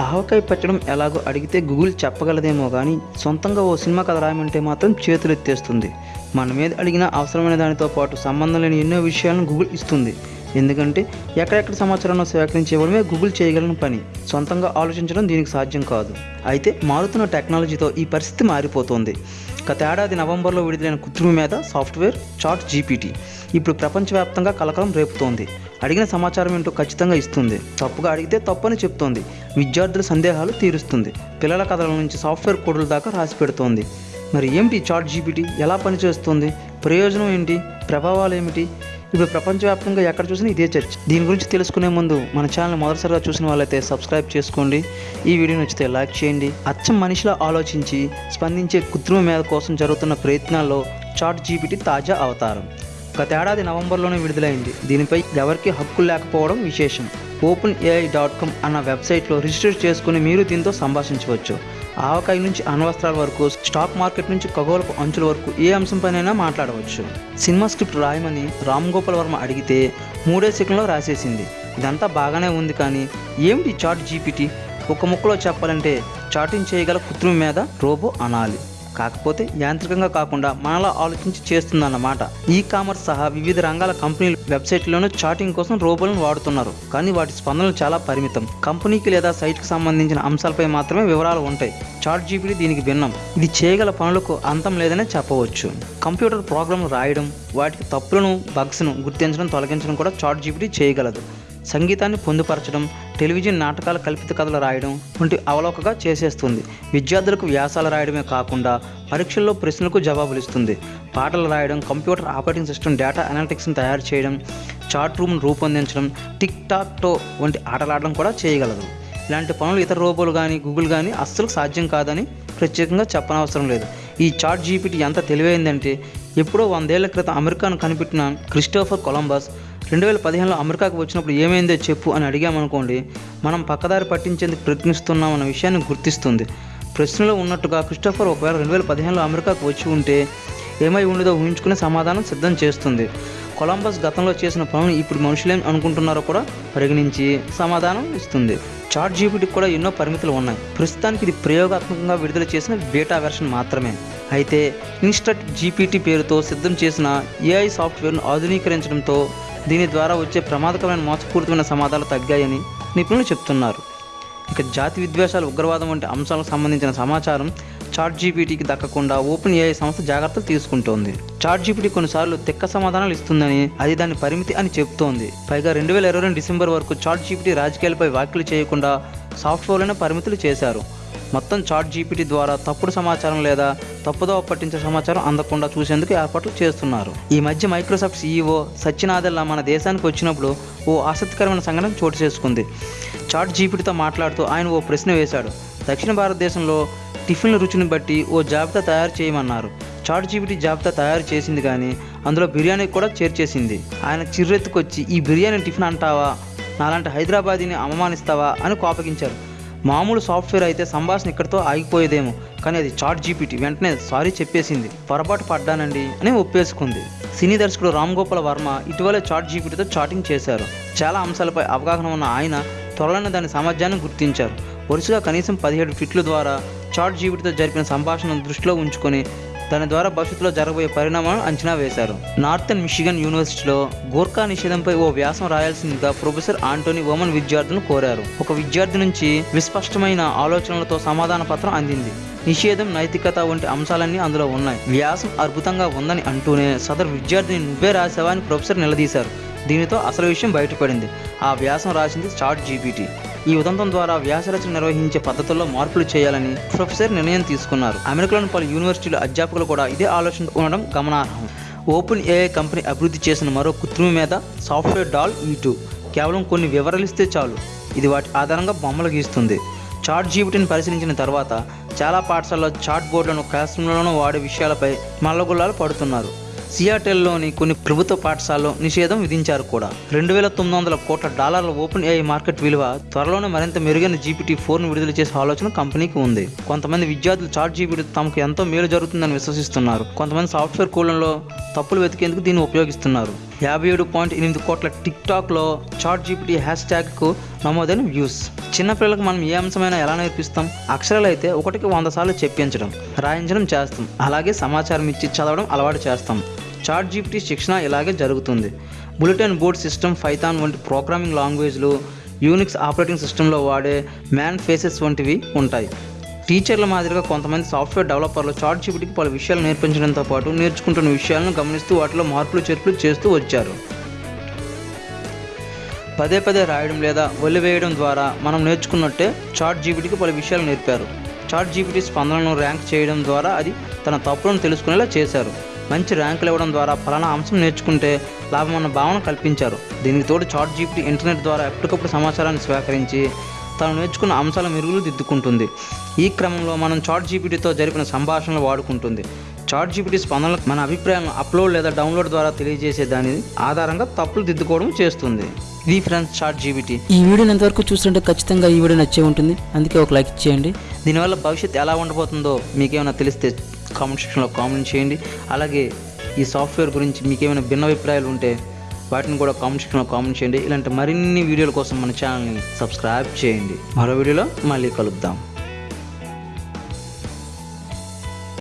ఆవకాయ పచ్చడం ఎలాగో అడిగితే గూగుల్ చెప్పగలదేమో కానీ సొంతంగా ఓ సినిమా కథ రాయమంటే మాత్రం చేతులు ఎత్తేస్తుంది మన మీద అడిగిన అవసరమైన దానితో పాటు సంబంధం లేని ఎన్నో విషయాలను గూగుల్ ఇస్తుంది. ఎందుకంటే ఎక్కడెక్కడ సమాచారాన్ని సేకరించి ఇవ్వడమే గూగుల్ చేయగలిగిన పని. సొంతంగా ఆలోచించడం దీనికి సాధ్యం కాదు. అయితే మారుతున్న టెక్నాలజీతో ఈ పరిస్థితి మారిపోతుంది. గత ఏడాది నవంబర్లో విడుదలైన కృత్రిమ మీద సాఫ్ట్వేర్ చాట్ జీపీటీ. ఇప్పుడు ప్రపంచవ్యాప్తంగా కలకలం రేపుతోంది. అడిగిన సమాచారం ఏంటో ఖచ్చితంగా ఇస్తుంది. తప్పుగా అడిగితే తప్పని చెప్తోంది. విద్యార్థుల సందేహాలు తీరుస్తుంది. పిల్లల కథల నుంచి సాఫ్ట్వేర్ కోడ్ల దాకా రాసి పెడుతోంది. మరి ఏమిటి చాట్ జీపీటీ? ఎలా పనిచేస్తుంది? ప్రయోజనం ఏంటి? ప్రభావాలు ఏమిటి? ఇప్పుడు ప్రపంచవ్యాప్తంగా ఎక్కడ చూసినా ఇదే చర్చ. దీని గురించి తెలుసుకునే ముందు మన ఛానల్ మొదటిసారిగా చూసిన వాళ్ళైతే సబ్స్క్రైబ్ చేసుకోండి. ఈ వీడియో నచ్చితే లైక్ చేయండి. అచ్చం మనిషిలా ఆలోచించి స్పందించే కృత్రిమ మేధ కోసం జరుగుతున్న ప్రయత్నాల్లో చాట్ జీపీటీ తాజా అవతారం. గతేడాది నవంబర్లోనే విడుదలైంది. దీనిపై ఎవరికి హక్కులు లేకపోవడం విశేషం. ఓపెన్ ఏఐ డాట్ కామ్ అన్న వెబ్సైట్లో రిజిస్టర్ చేసుకుని మీరు దీంతో సంభాషించవచ్చు. ఆవకాయ నుంచి అణవస్త్రాల వరకు స్టాక్ మార్కెట్ నుంచి ఖగోళపు అంచుల వరకు ఏ అంశంపైనైనా మాట్లాడవచ్చు. సినిమా స్క్రిప్ట్ రాయమని రామ్ గోపాల్ వర్మ అడిగితే మూడే సెకండ్లో రాసేసింది. ఇదంతా బాగానే ఉంది కానీ ఏమిటి చాట్ జీపీటీ? ఒక ముక్కలో చెప్పాలంటే చాటింగ్ చేయగల కృత్రిమ మీద రోబో అనాలి. కాకపోతే యాంత్రికంగా కాకుండా మనలా ఆలోచించి చేస్తుందన్నమాట. ఈ కామర్స్ సహా వివిధ రంగాల కంపెనీలు వెబ్సైట్లోనూ చాటింగ్ కోసం రోబోలను వాడుతున్నారు. కానీ వాటి స్పందనలు చాలా పరిమితం. కంపెనీకి లేదా సైట్కి సంబంధించిన అంశాలపై మాత్రమే వివరాలు ఉంటాయి. చాట్ జీపీటీ దీనికి భిన్నం. ఇది చేయగల పనులకు అంతం లేదనే చెప్పవచ్చు. కంప్యూటర్ ప్రోగ్రాంలు రాయడం వాటికి తప్పులను బగ్స్ను గుర్తించడం తొలగించడం కూడా చాట్ జీపీటీ చేయగలదు. సంగీతాన్ని పొందుపరచడం టెలివిజన్ నాటకాల కల్పిత కథలు రాయడం వంటి అవలోకగా చేసేస్తుంది. విద్యార్థులకు వ్యాసాలు రాయడమే కాకుండా పరీక్షల్లో ప్రశ్నలకు జవాబులు ఇస్తుంది. పాటలు రాయడం కంప్యూటర్ ఆపరేటింగ్ సిస్టమ్ డేటా అనలిటిక్స్ని తయారు చేయడం చాట్ రూమ్ను రూపొందించడం టిక్ టాక్ టో వంటి ఆటలాడడం కూడా చేయగలదు. ఇలాంటి పనులు ఇతర రోబోలు కానీ గూగుల్ కానీ అస్సలు సాధ్యం కాదని ప్రత్యేకంగా చెప్పనవసరం లేదు. ఈ చాట్ జీపీటీ ఎంత తెలివైందంటే ఎప్పుడో వందేళ్ళ క్రితం అమెరికాను కనిపెట్టిన క్రిస్టోఫర్ కొలంబస్ రెండు వేల పదిహేనులో అమెరికాకు వచ్చినప్పుడు ఏమైందో చెప్పు అని అడిగామనుకోండి మనం పక్కదారి పట్టించేందుకు ప్రయత్నిస్తున్నామన్న విషయాన్ని గుర్తిస్తుంది. ప్రశ్నలో ఉన్నట్టుగా క్రిస్టోఫర్ ఒకవేళ రెండు వేల పదిహేనులో అమెరికాకు వచ్చి ఉంటే ఏమై ఉండదో ఊహించుకునే సమాధానం సిద్ధం చేస్తుంది. కొలంబస్ గతంలో చేసిన పనులు ఇప్పుడు మనుషులేం అనుకుంటున్నారో కూడా పరిగణించి సమాధానం ఇస్తుంది. చాట్ జీపీటీకి కూడా ఎన్నో పరిమితులు ఉన్నాయి. ప్రస్తుతానికి ఇది ప్రయోగాత్మకంగా విడుదల చేసిన బీటా వెర్షన్ మాత్రమే. అయితే ఇన్స్టట్ జీపీటీ పేరుతో సిద్ధం చేసిన ఏఐ సాఫ్ట్వేర్ను ఆధునీకరించడంతో దీని ద్వారా వచ్చే ప్రమాదకరమైన మోసపూరితమైన సమాధానాలు తగ్గాయని నిపుణులు చెప్తున్నారు. ఇక జాతి విద్వేషాలు ఉగ్రవాదం వంటి అంశాలకు సంబంధించిన సమాచారం చాట్ జీపీటీకి దక్కకుండా ఓపెన్ ఏఐ సంస్థ జాగ్రత్తలు తీసుకుంటోంది. చాట్ జీపీటీ కొన్నిసార్లు తిక్క సమాధానాలు ఇస్తుందని అది దాని పరిమితి అని చెబుతోంది పైగా రెండు వేల ఇరవై రెండు డిసెంబర్ వరకు చాట్ జీపీటీ రాజకీయాలపై వ్యాఖ్యలు చేయకుండా సాఫ్ట్వేర్లోనే పరిమితులు చేశారు. మొత్తం చాట్ జీపీటీ ద్వారా తప్పుడు సమాచారం లేదా తప్పుదోవ పట్టించే సమాచారం అందకుండా చూసేందుకు ఏర్పాట్లు చేస్తున్నారు. ఈ మధ్య మైక్రోసాఫ్ట్ సీఈఓ సత్యనాదెల్లా మన దేశానికి వచ్చినప్పుడు ఓ ఆసక్తికరమైన సంఘటన చోటు చేసుకుంది. చాట్ జీపీటీతో మాట్లాడుతూ ఆయన ఓ ప్రశ్న వేశాడు. దక్షిణ భారతదేశంలో టిఫిన్ల రుచిని బట్టి ఓ జాబితా తయారు చేయమన్నారు. చాట్ జీపీటీ జాబితా తయారు చేసింది కానీ అందులో బిర్యానీ కూడా చేర్చేసింది. ఆయన చిర్రెత్తుకొచ్చి ఈ బిర్యానీ టిఫిన్ అంటావా? నాలాంటి హైదరాబాదీని అవమానిస్తావా? అని కోపగించారు. మామూలు సాఫ్ట్వేర్ అయితే సంభాషణ ఇక్కడితో ఆగిపోయేదేమో కానీ అది చాట్ జీపీటీ వెంటనే సారీ చెప్పేసింది. పొరపాటు పడ్డానండి అని ఒప్పేసుకుంది. సినీ దర్శకుడు రామ్ గోపాల్ వర్మ ఇటీవలే చాట్ జీపీటీతో చాటింగ్ చేశారు. చాలా అంశాలపై అవగాహన ఉన్న ఆయన త్వరలోనే దాని సామర్థ్యాన్ని గుర్తించారు. వరుసగా కనీసం పదిహేడు ఫిట్ల ద్వారా చాట్ జీపీటీతో జరిపిన సంభాషణను దృష్టిలో ఉంచుకొని దాని ద్వారా భవిష్యత్తులో జరగబోయే పరిణామాలను అంచనా వేశారు. నార్థన్ మిషిగన్ యూనివర్సిటీలో గోర్ఖా నిషేధంపై ఓ వ్యాసం రాయాల్సిందిగా ప్రొఫెసర్ ఆంటోనీ ఓమన్ విద్యార్థులను కోరారు. ఒక విద్యార్థి నుంచి విస్పష్టమైన ఆలోచనలతో సమాధాన పత్రం అందింది. నిషేధం నైతికత వంటి అంశాలన్నీ అందులో ఉన్నాయి. వ్యాసం అద్భుతంగా ఉందని అంటూనే సదరు విద్యార్థిని నువ్వే రాసావా అని ప్రొఫెసర్ నిలదీశారు. దీనితో అసలు విషయం బయటపడింది. ఆ వ్యాసం రాసింది చాట్ జీపీటీ. ఈ ఉదంతం ద్వారా వ్యాసరచన నిర్వహించే పద్ధతుల్లో మార్పులు చేయాలని ప్రొఫెసర్ నిర్ణయం తీసుకున్నారు. అమెరికాలోని పలు యూనివర్సిటీల అధ్యాపకులు కూడా ఇదే ఆలోచన ఉండడం గమనార్హం. ఓపెన్ ఏఐ కంపెనీ అభివృద్ధి చేసిన మరో కృత్రిమ మీద సాఫ్ట్వేర్ డాల్ ఈ టూ. కేవలం కొన్ని వివరాలు ఇస్తే చాలు. ఇది వాటి ఆధారంగా బొమ్మలు గీస్తుంది. చాట్ జీబీటీని పరిశీలించిన తర్వాత చాలా పాఠశాలలో చాట్ బోర్డులను క్లాస్ రూమ్లలోనూ వాడే విషయాలపై మల్లగుల్లాలు పడుతున్నారు. సియాటెల్లోని కొన్ని ప్రభుత్వ పాఠశాలలో నిషేధం విధించారు కూడా. రెండు వేల తొమ్మిది వందల కోట్ల డాలర్ల ఓపెన్ ఏఐ మార్కెట్ విలువ త్వరలోనే మరింత మెరుగైన జీపీటీ ఫోర్ను విడుదల చేసే ఆలోచన కంపెనీకి ఉంది. కొంతమంది విద్యార్థులు చాట్ జీపీటీ తమకు ఎంతో మేలు జరుగుతుందని విశ్వసిస్తున్నారు. కొంతమంది సాఫ్ట్వేర్ కూలంలో తప్పులు వెతికేందుకు దీన్ని ఉపయోగిస్తున్నారు. యాభై ఏడు పాయింట్ ఎనిమిది కోట్ల టిక్ టాక్లో చాట్ జీపీటీ హ్యాష్ ట్యాగ్కు నమోదైన వ్యూస్. చిన్నపిల్లలకు మనం ఏ అంశమైనా ఎలా నేర్పిస్తాం? అక్షరాలు అయితే ఒకటికి వంద సార్లు చెప్పించడం రాయించడం చేస్తాం. అలాగే సమాచారం ఇచ్చి చదవడం అలవాటు చేస్తాం. చాట్ జీపీటీ శిక్షణ ఇలాగే జరుగుతుంది. బులెటిన్ బోర్డ్ సిస్టమ్ ఫైథాన్ వంటి ప్రోగ్రామింగ్ లాంగ్వేజ్లు యూనిక్స్ ఆపరేటింగ్ సిస్టంలో వాడే మ్యాన్ ఫేసెస్ వంటివి ఉంటాయి. టీచర్ల మాదిరిగా కొంతమంది సాఫ్ట్వేర్ డెవలపర్లు చాట్ జీపీటీకి పలు విషయాలు నేర్పించడంతో పాటు నేర్చుకుంటున్న విషయాలను గమనిస్తూ వాటిలో మార్పులు చేర్పులు చేస్తూ వచ్చారు. పదే పదే రాయడం లేదా వదిలివేయడం ద్వారా మనం నేర్చుకున్నట్టే చాట్ జీపీటీకి పలు విషయాలు నేర్పారు. చాట్ జీపీటీ స్పందనను ర్యాంక్ చేయడం ద్వారా అది తన తప్పులను తెలుసుకునేలా చేశారు. మంచి ర్యాంకులు ఇవ్వడం ద్వారా ఫలానా అంశం నేర్చుకుంటే లాభం అన్న భావన కల్పించారు. దీనికి తోడు చాట్ జీపీటీ ఇంటర్నెట్ ద్వారా ఎప్పటికప్పుడు సమాచారాన్ని స్వీకరించి తాను నేర్చుకున్న అంశాల మెరుగులు దిద్దుకుంటుంది. ఈ క్రమంలో మనం చాట్ జీపీటీతో జరిపిన సంభాషణలు వాడుకుంటుంది. చాట్ జీపీటీ స్పందనలకు మన అభిప్రాయాలను అప్లోడ్ లేదా డౌన్లోడ్ ద్వారా తెలియజేసే దాని ఆధారంగా తప్పులు దిద్దుకోవడం చేస్తుంది. ఇది ఫ్రెండ్స్ చాట్ జీపీటీ ఈ వీడియోని ఎంతవరకు చూస్తుంటే ఖచ్చితంగా ఈ వీడియో నచ్చే ఉంటుంది. అందుకే ఒక లైక్ చేయండి దీనివల్ల భవిష్యత్తు ఎలా ఉండబోతుందో మీకేమైనా తెలిస్తే కామెంట్ సెక్షన్లో కామెంట్ చేయండి. అలాగే ఈ సాఫ్ట్వేర్ గురించి మీకేమైనా భిన్న అభిప్రాయాలు ఉంటే వాటిని కూడా కామెంట్ సెక్షన్లో కామెంట్ చేయండి. ఇలాంటి మరిన్ని వీడియోల కోసం మన ఛానల్ని సబ్స్క్రైబ్ చేయండి. మరో వీడియోలో మళ్ళీ కలుద్దాం.